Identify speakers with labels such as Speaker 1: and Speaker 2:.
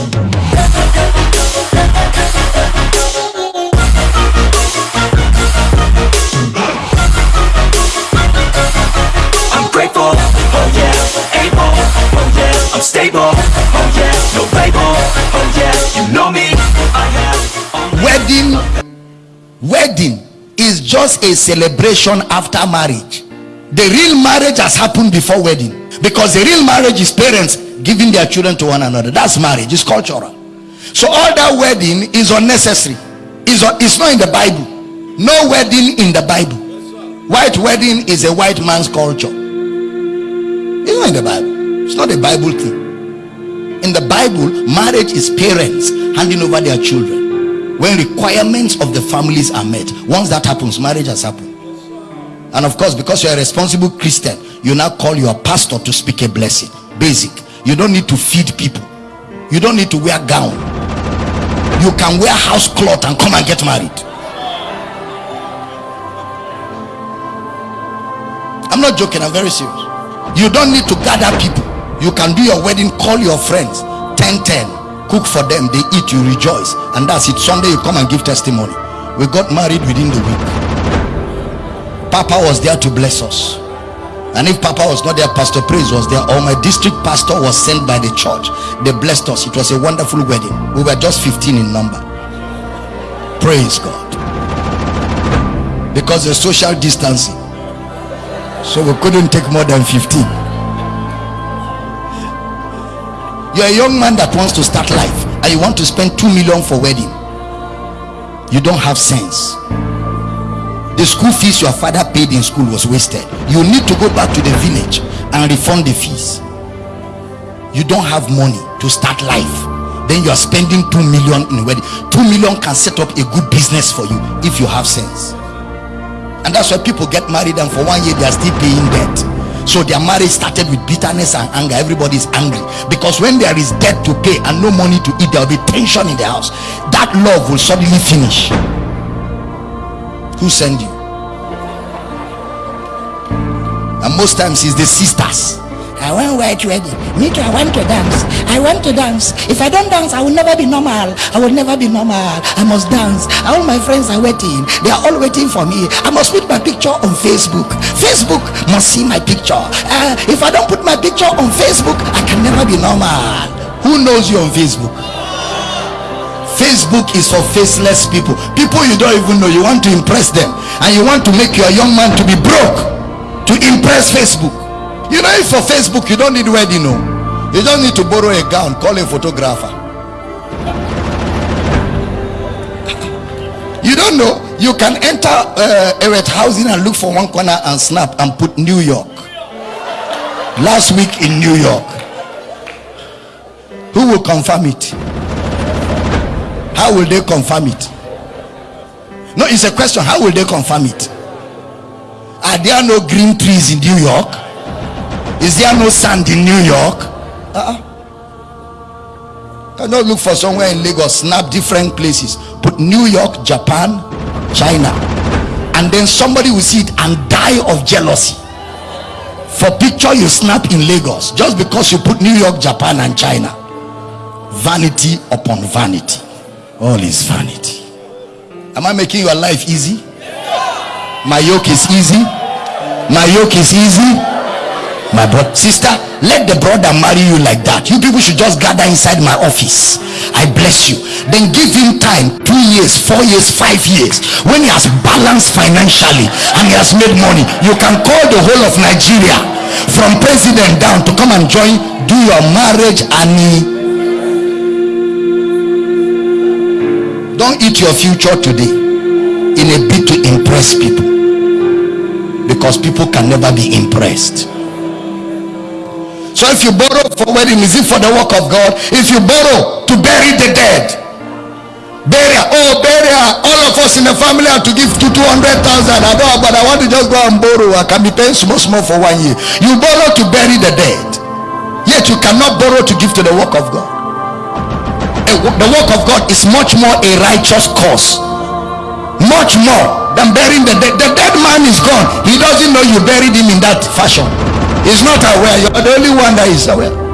Speaker 1: oh oh
Speaker 2: wedding. Wedding is just a celebration after marriage. The real marriage has happened before wedding because the real marriage is parents giving their children to one another. That's marriage. It's cultural. So all that wedding is unnecessary. Is it's not in the bible. No wedding in the bible. White wedding is a white man's culture. It's not in the bible. It's not a bible thing. In the bible marriage is parents handing over their children when requirements of the families are met. Once that happens marriage has happened. And of course because you're a responsible christian you now call your pastor to speak a blessing. Basic you don't need to feed people. You don't need to wear gown. You can wear house cloth and come and get married. I'm not joking i'm very serious. You don't need to gather people. You can do your wedding call your friends. 10 10 cook for them they eat you rejoice. And that's it. Sunday you come and give testimony. We got married within the week. Papa was there to bless us and if papa was not there pastor praise was there or my district pastor was sent by the church they blessed us. It was a wonderful wedding. We were just 15 in number. Praise god. Because the social distancing. So we couldn't take more than 15 you're a young man that wants to start life and you want to spend 2 million for wedding. You don't have sense the school fees your father paid in school was wasted. You need to go back to the village and refund the fees. You don't have money to start life. Then you are spending 2 million in wedding. 2 million can set up a good business for you if you have sense. And that's why people get married and for one year they are still paying debt. So their marriage started with bitterness and anger. Everybody is angry. Because when there is debt to pay and no money to eat there will be tension in the house. That love will suddenly finish. Who send you and most times it's the sisters
Speaker 3: I want white wedding. Me too, I want to dance. I want to dance. If I don't dance, I will never be normal. I will never be normal. I must dance. All my friends are waiting. They are all waiting for me. I must put my picture on Facebook. Facebook must see my picture. Uh, if I don't put my picture on Facebook, I can never be normal.
Speaker 2: who knows you on facebook facebook is for faceless people people you don't even know you want to impress them and you want to make your young man to be broke to impress facebook. You know if for facebook you don't need wedding no. You don't need to borrow a gown call a photographer. You don't know you can enter uh, Eret housing and look for one corner and snap and put new york. Last week in new york. Who will confirm it? How will they confirm it? No it's a question. How will they confirm it are there no green trees in new york? Is there no sand in new york? Uh-uh. cannot look for somewhere in lagos snap different places. Put new york japan china. And then somebody will see it and die of jealousy. For picture you snap in lagos just because you put new york japan and china. Vanity upon vanity. All is vanity. Am i making your life easy my yoke is easy. My yoke is easy. My brother sister let the brother marry you like that. You people should just gather inside my office. I bless you. Then give him time two years four years five years. When he has balanced financially and he has made money you can call the whole of nigeria from president down to come and join do your marriage and don't eat your future today in a bid to impress people because people can never be impressed. So if you borrow for wedding is it for the work of god? If you borrow to bury the dead burial oh burial all of us in the family have to give to 200,000 I but I want to just go and borrow I can be paying small small for one year. You borrow to bury the dead yet you cannot borrow to give to the work of God. The work of God is much more a righteous cause much more than burying the dead. The dead man is gone. He doesn't know you buried him in that fashion. He's not aware. You're the only one that is aware